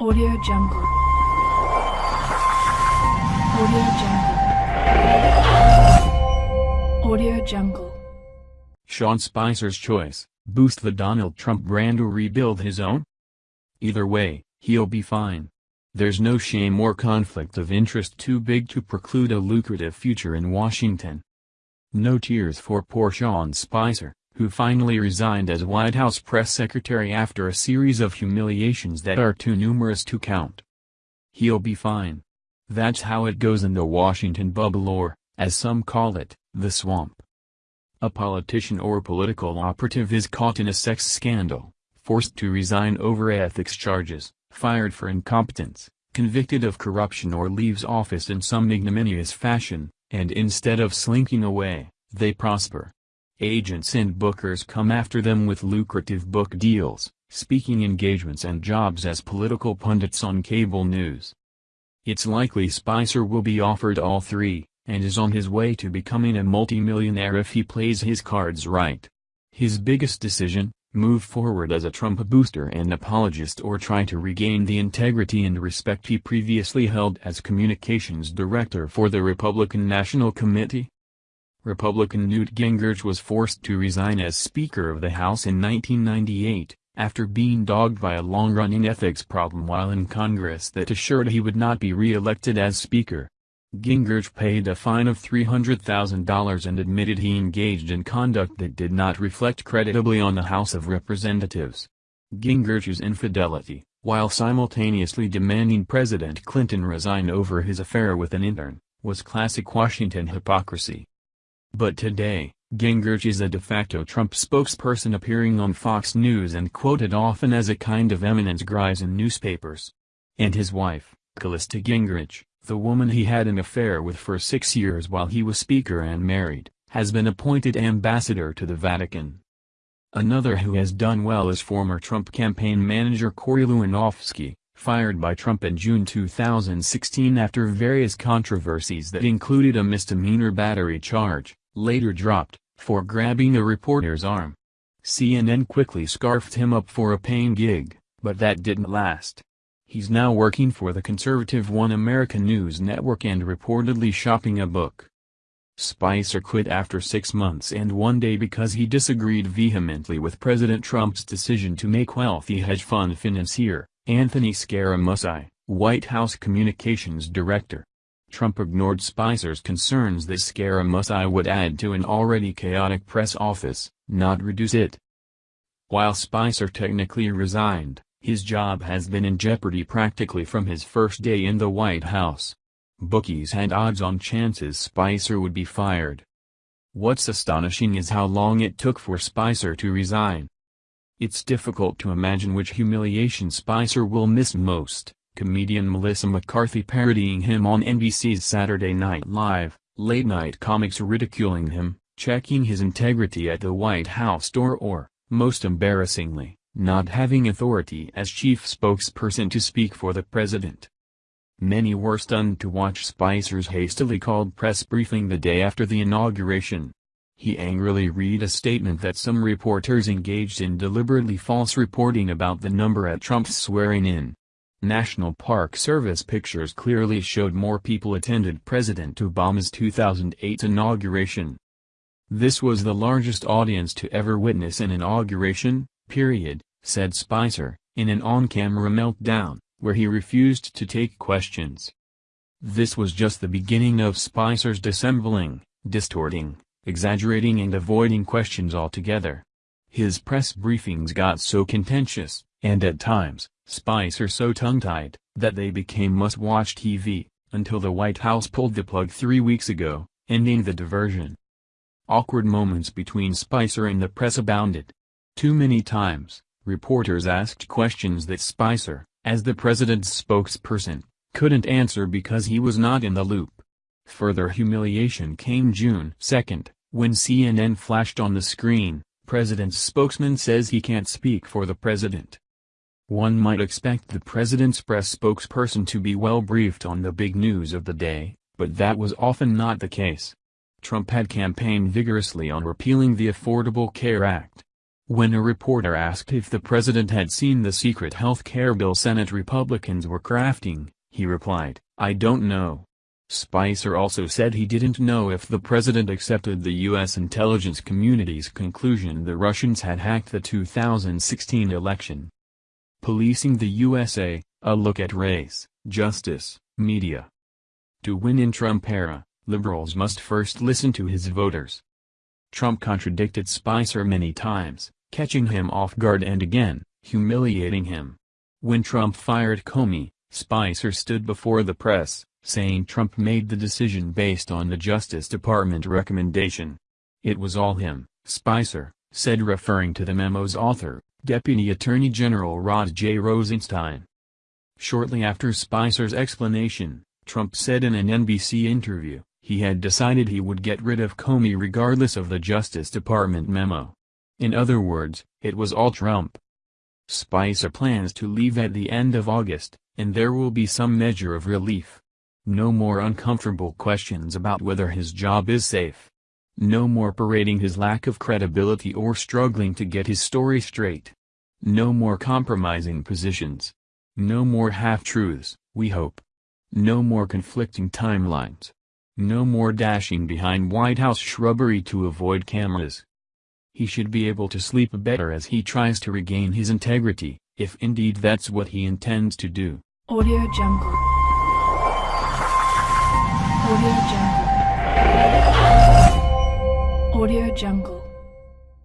Audio Jungle. Audio Jungle. Audio Jungle. Sean Spicer's choice, boost the Donald Trump brand or rebuild his own? Either way, he'll be fine. There's no shame or conflict of interest too big to preclude a lucrative future in Washington. No tears for poor Sean Spicer, who finally resigned as White House press secretary after a series of humiliations that are too numerous to count. He'll be fine. That's how it goes in the Washington bubble or, as some call it, the swamp. A politician or political operative is caught in a sex scandal, forced to resign over ethics charges, fired for incompetence, convicted of corruption or leaves office in some ignominious fashion, and instead of slinking away, they prosper. Agents and bookers come after them with lucrative book deals, speaking engagements and jobs as political pundits on cable news. It's likely Spicer will be offered all three, and is on his way to becoming a multimillionaire if he plays his cards right. His biggest decision, move forward as a Trump booster and apologist or try to regain the integrity and respect he previously held as communications director for the Republican National Committee? Republican Newt Gingrich was forced to resign as Speaker of the House in 1998, after being dogged by a long-running ethics problem while in Congress that assured he would not be re-elected as Speaker. Gingrich paid a fine of $300,000 and admitted he engaged in conduct that did not reflect creditably on the House of Representatives. Gingrich's infidelity, while simultaneously demanding President Clinton resign over his affair with an intern, was classic Washington hypocrisy. But today, Gingrich is a de facto Trump spokesperson appearing on Fox News and quoted often as a kind of eminence grise in newspapers. And his wife, Callista Gingrich, the woman he had an affair with for six years while he was Speaker and married, has been appointed ambassador to the Vatican. Another who has done well is former Trump campaign manager Corey Lewandowski, fired by Trump in June 2016 after various controversies that included a misdemeanor battery charge, later dropped, for grabbing a reporter's arm. CNN quickly scarfed him up for a paying gig, but that didn't last. He's now working for the conservative One American News Network and reportedly shopping a book. Spicer quit after six months and one day because he disagreed vehemently with President Trump's decision to make wealthy hedge fund financier, Anthony Scaramucci, White House Communications Director. Trump ignored Spicer's concerns that Scaramucci would add to an already chaotic press office, not reduce it. While Spicer technically resigned, his job has been in jeopardy practically from his first day in the White House. Bookies had odds-on chances Spicer would be fired. What's astonishing is how long it took for Spicer to resign. It's difficult to imagine which humiliation Spicer will miss most, comedian Melissa McCarthy parodying him on NBC's Saturday Night Live, late-night comics ridiculing him, checking his integrity at the White House door or, most embarrassingly, not having authority as chief spokesperson to speak for the president. Many were stunned to watch Spicer's hastily called press briefing the day after the inauguration. He angrily read a statement that some reporters engaged in deliberately false reporting about the number at Trump's swearing-in. National Park Service pictures clearly showed more people attended President Obama's 2008 inauguration. This was the largest audience to ever witness an inauguration, period, said Spicer, in an on-camera meltdown, where he refused to take questions. This was just the beginning of Spicer's dissembling, distorting, exaggerating and avoiding questions altogether. His press briefings got so contentious, and at times, Spicer so tongue-tied, that they became must-watch TV, until the White House pulled the plug three weeks ago, ending the diversion. Awkward moments between Spicer and the press abounded. Too many times, reporters asked questions that Spicer, as the president's spokesperson, couldn't answer because he was not in the loop. Further humiliation came June 2, when CNN flashed on the screen, president's spokesman says he can't speak for the president. One might expect the president's press spokesperson to be well briefed on the big news of the day, but that was often not the case. Trump had campaigned vigorously on repealing the Affordable Care Act, When a reporter asked if the president had seen the secret health care bill Senate Republicans were crafting, he replied, I don't know. Spicer also said he didn't know if the president accepted the U.S. intelligence community's conclusion the Russians had hacked the 2016 election. Policing the USA, a look at race, justice, media. To win in Trump era, liberals must first listen to his voters. Trump contradicted Spicer many times, catching him off guard and again, humiliating him. When Trump fired Comey, Spicer stood before the press, saying Trump made the decision based on the Justice Department recommendation. It was all him, Spicer, said referring to the memo's author, Deputy Attorney General Rod J. Rosenstein. Shortly after Spicer's explanation, Trump said in an NBC interview, he had decided he would get rid of Comey regardless of the Justice Department memo. In other words, it was all Trump. Spicer plans to leave at the end of August, and there will be some measure of relief. No more uncomfortable questions about whether his job is safe. No more parading his lack of credibility or struggling to get his story straight. No more compromising positions. No more half-truths, we hope. No more conflicting timelines. No more dashing behind White House shrubbery to avoid cameras. He should be able to sleep better as he tries to regain his integrity, if indeed that's what he intends to do. Audio Jungle. Audio Jungle. Audio Jungle.